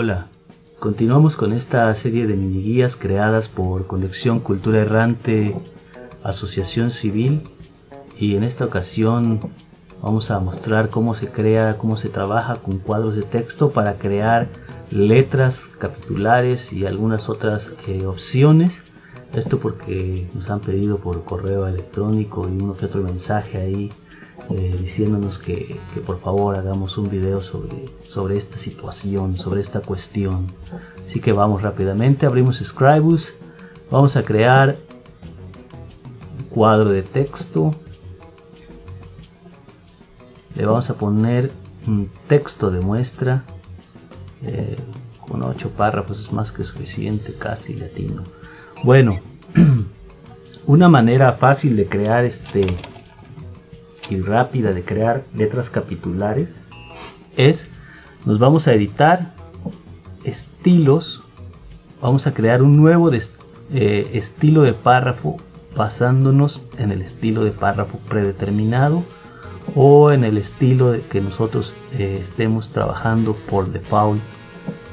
Hola, continuamos con esta serie de mini guías creadas por Conexión Cultura Errante Asociación Civil y en esta ocasión vamos a mostrar cómo se crea, cómo se trabaja con cuadros de texto para crear letras capitulares y algunas otras eh, opciones. Esto porque nos han pedido por correo electrónico y uno que otro mensaje ahí eh, diciéndonos que, por favor hagamos un video sobre, sobre esta situación, sobre esta cuestión. Así que vamos rápidamente, abrimos Scribus, vamos a crear un cuadro de texto. Le vamos a poner un texto de muestra eh, con ocho párrafos, es más que suficiente, casi latino. Bueno, una manera fácil de crear este y rápida de crear letras capitulares es, nos vamos a editar estilos, vamos a crear un nuevo eh, estilo de párrafo basándonos en el estilo de párrafo predeterminado o en el estilo que nosotros eh, estemos trabajando por default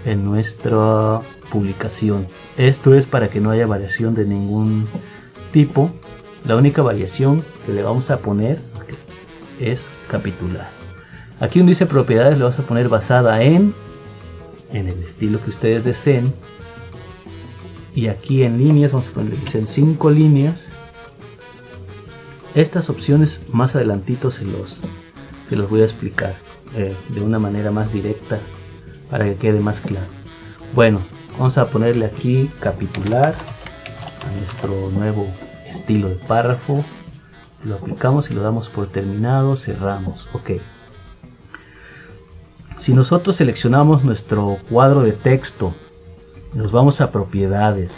en nuestra publicación. Esto es para que no haya variación de ningún tipo. La única variación que le vamos a poner es capitular. Aquí donde dice propiedades le vamos a poner basada en, en el estilo que ustedes deseen. Y aquí en líneas vamos a poner, dicen 5 líneas. Estas opciones más adelantito se los, se los voy a explicar eh, de una manera más directa para que quede más claro. Bueno, vamos a ponerle aquí capitular a nuestro nuevo estilo de párrafo lo aplicamos y lo damos por terminado, cerramos, ok. Si nosotros seleccionamos nuestro cuadro de texto, nos vamos a propiedades,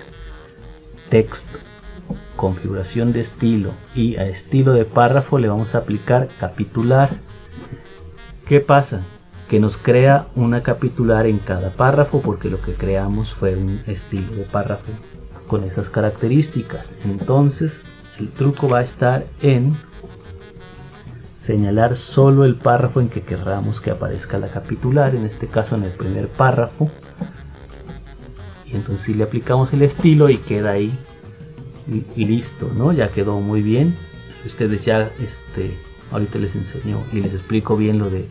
texto, configuración de estilo y a estilo de párrafo le vamos a aplicar capitular. ¿Qué pasa? Que nos crea una capitular en cada párrafo porque lo que creamos fue un estilo de párrafo con esas características. Entonces el truco va a estar en señalar solo el párrafo en que querramos que aparezca la capitular, en este caso en el primer párrafo. Y entonces si le aplicamos el estilo y queda ahí y, listo, ¿no? Ya quedó muy bien. Ustedes ya, este, ahorita les enseño y les explico bien lo de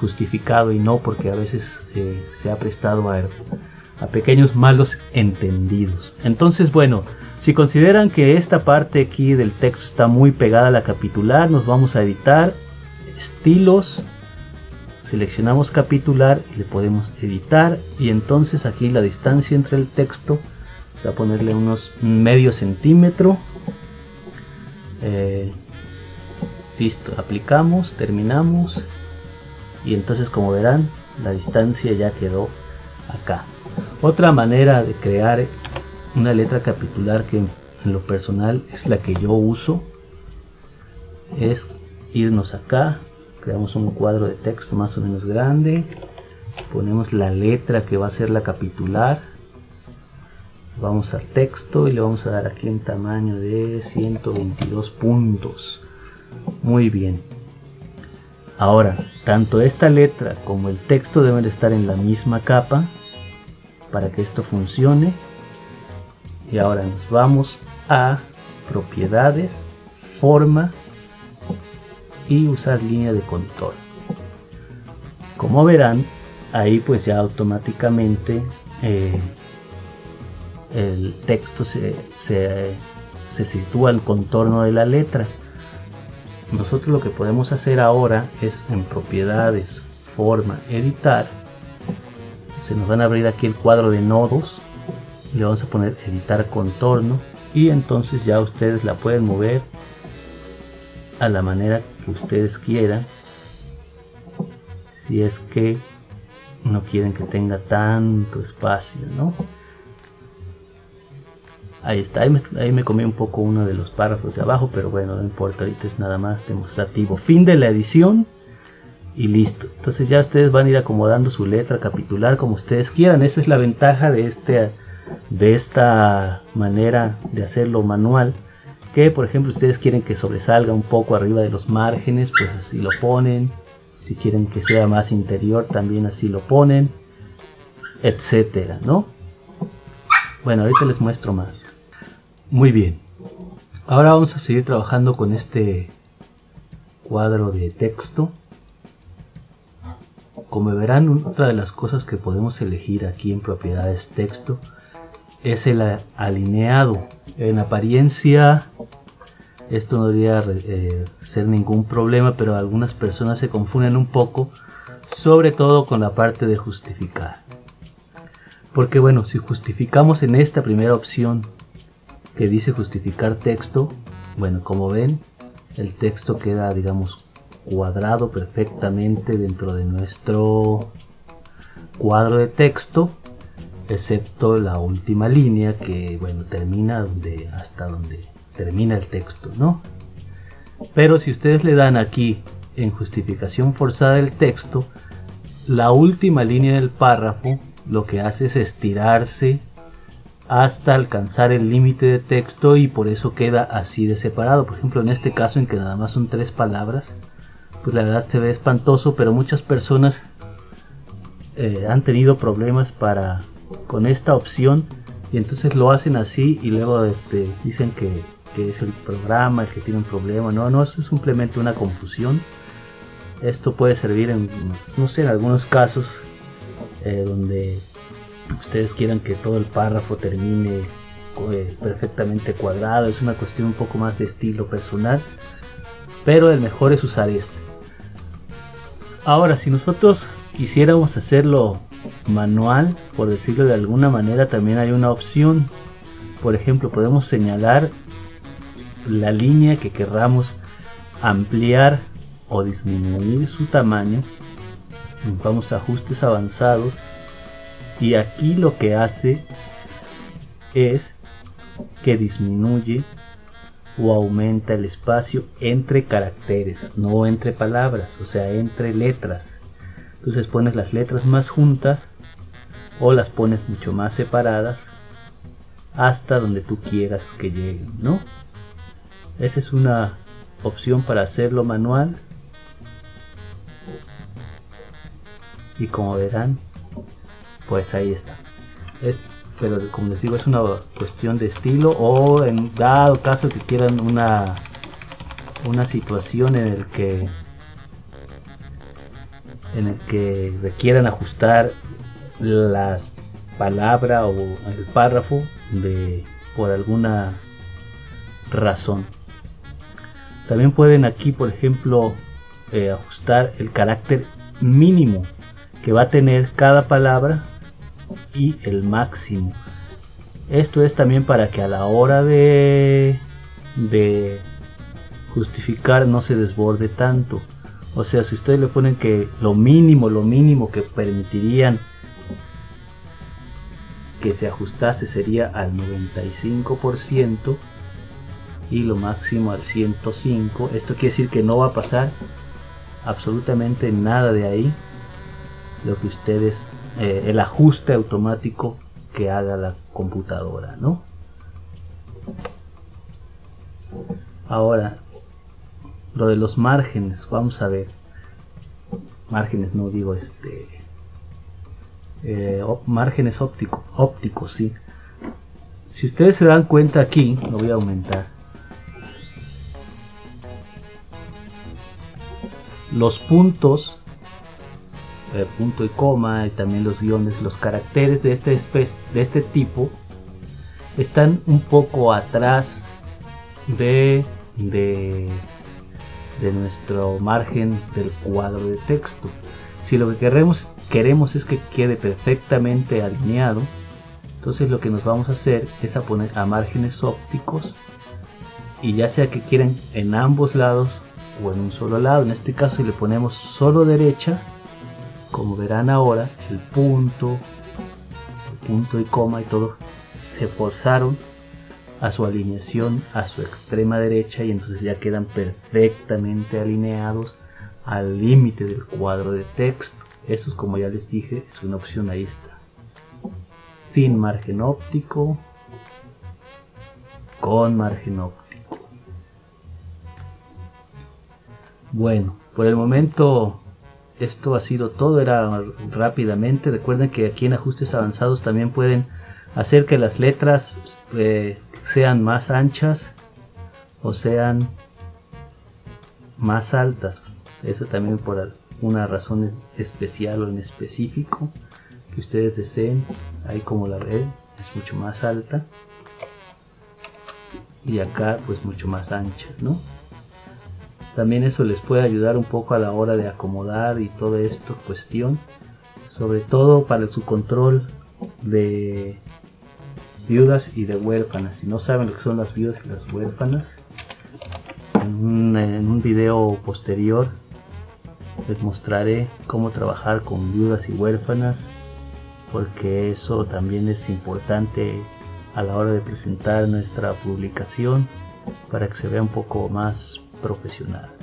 justificado y no, porque a veces eh, se ha prestado a, a pequeños malos entendidos. Entonces, bueno, si consideran que esta parte aquí del texto está muy pegada a la capitular, nos vamos a editar estilos, seleccionamos capitular y le podemos editar y entonces aquí la distancia entre el texto, vamos a ponerle unos medio centímetro. Eh, listo, aplicamos, terminamos y entonces como verán la distancia ya quedó acá. Otra manera de crear una letra capitular que en lo personal es la que yo uso es irnos acá creamos un cuadro de texto más o menos grande ponemos la letra que va a ser la capitular vamos a texto y le vamos a dar aquí un tamaño de 122 puntos. Muy bien. Ahora tanto esta letra como el texto deben estar en la misma capa para que esto funcione y ahora nos vamos a propiedades, forma y usar línea de control. Como verán, ahí pues ya automáticamente eh, el texto se, se, se sitúa al contorno de la letra. Nosotros lo que podemos hacer ahora es en propiedades, forma, editar. Se nos van a abrir aquí el cuadro de nodos le vamos a poner editar contorno y entonces ya ustedes la pueden mover a la manera que ustedes quieran si es que no quieren que tenga tanto espacio ¿no? ahí está, ahí me, ahí me comí un poco uno de los párrafos de abajo pero bueno, no importa, ahorita es nada más demostrativo fin de la edición y listo. Entonces ya ustedes van a ir acomodando su letra capitular como ustedes quieran. Esa es la ventaja de este de esta manera de hacerlo manual que por ejemplo ustedes quieren que sobresalga un poco arriba de los márgenes pues así lo ponen si quieren que sea más interior también así lo ponen etcétera, ¿no? Bueno, ahorita les muestro más. Muy bien. Ahora vamos a seguir trabajando con este cuadro de texto. Como verán, otra de las cosas que podemos elegir aquí en propiedades texto es el alineado. En apariencia esto no debería eh, ser ningún problema, pero algunas personas se confunden un poco, sobre todo con la parte de justificar. Porque bueno, si justificamos en esta primera opción que dice justificar texto, bueno, como ven, el texto queda, digamos, cuadrado perfectamente dentro de nuestro cuadro de texto, excepto la última línea que, bueno, termina donde, hasta donde termina el texto, ¿no? Pero si ustedes le dan aquí en justificación forzada del texto, la última línea del párrafo lo que hace es estirarse hasta alcanzar el límite de texto y por eso queda así de separado. Por ejemplo, en este caso en que nada más son tres palabras, pues la verdad se ve espantoso, pero muchas personas eh, han tenido problemas para con esta opción y entonces lo hacen así y luego este, dicen que, es el programa el que tiene un problema. No, no, eso es simplemente una confusión. Esto puede servir en, no sé, en algunos casos eh, donde ustedes quieran que todo el párrafo termine eh, perfectamente cuadrado, es una cuestión un poco más de estilo personal, pero el mejor es usar este. Ahora, si nosotros quisiéramos hacerlo manual, por decirlo de alguna manera, también hay una opción. Por ejemplo, podemos señalar la línea que querramos ampliar o disminuir su tamaño. Vamos a ajustes avanzados y aquí lo que hace es que disminuye o aumenta el espacio entre caracteres, no entre palabras, o sea, entre letras. Entonces pones las letras más juntas o las pones mucho más separadas hasta donde tú quieras que lleguen, ¿no? Esa es una opción para hacerlo manual. Y como verán, pues ahí está. Pero como les digo, es una cuestión de estilo o en dado caso que quieran una, una situación en el que en el que requieran ajustar las palabras o el párrafo de por alguna razón. También pueden aquí, por ejemplo, eh, ajustar el carácter mínimo que va a tener cada palabra y el máximo. Esto es también para que a la hora de, de justificar no se desborde tanto. O sea, si ustedes le ponen que lo mínimo, lo mínimo que permitirían que se ajustase sería al 95% y lo máximo al 105. Esto quiere decir que no va a pasar absolutamente nada de ahí. Lo que ustedes eh, el ajuste automático que haga la computadora, ¿no? Ahora, lo de los márgenes, vamos a ver. Márgenes, no digo este. Eh, márgenes ópticos, ópticos, sí. Si ustedes se dan cuenta aquí, lo voy a aumentar. Los puntos punto y coma y también los guiones, los caracteres de este, de este tipo están un poco atrás de, de, de nuestro margen del cuadro de texto. Si lo que queremos, queremos es que quede perfectamente alineado, entonces lo que nos vamos a hacer es a poner a márgenes ópticos y ya sea que quieran en ambos lados o en un solo lado, en este caso si le ponemos solo derecha, como verán ahora, el punto, el punto y coma y todo se forzaron a su alineación a su extrema derecha y entonces ya quedan perfectamente alineados al límite del cuadro de texto. Eso es como ya les dije, es una opción ahí está. Sin margen óptico, con margen óptico. Bueno, por el momento esto ha sido todo, era rápidamente. Recuerden que aquí en ajustes avanzados también pueden hacer que las letras eh, sean más anchas o sean más altas. Eso también por una razón especial o en específico que ustedes deseen. Ahí como la ven es mucho más alta y acá pues mucho más ancha, ¿no? También eso les puede ayudar un poco a la hora de acomodar y todo esto cuestión. Sobre todo para su control de viudas y de huérfanas. Si no saben lo que son las viudas y las huérfanas, en un video posterior les mostraré cómo trabajar con viudas y huérfanas porque eso también es importante a la hora de presentar nuestra publicación para que se vea un poco más profesional.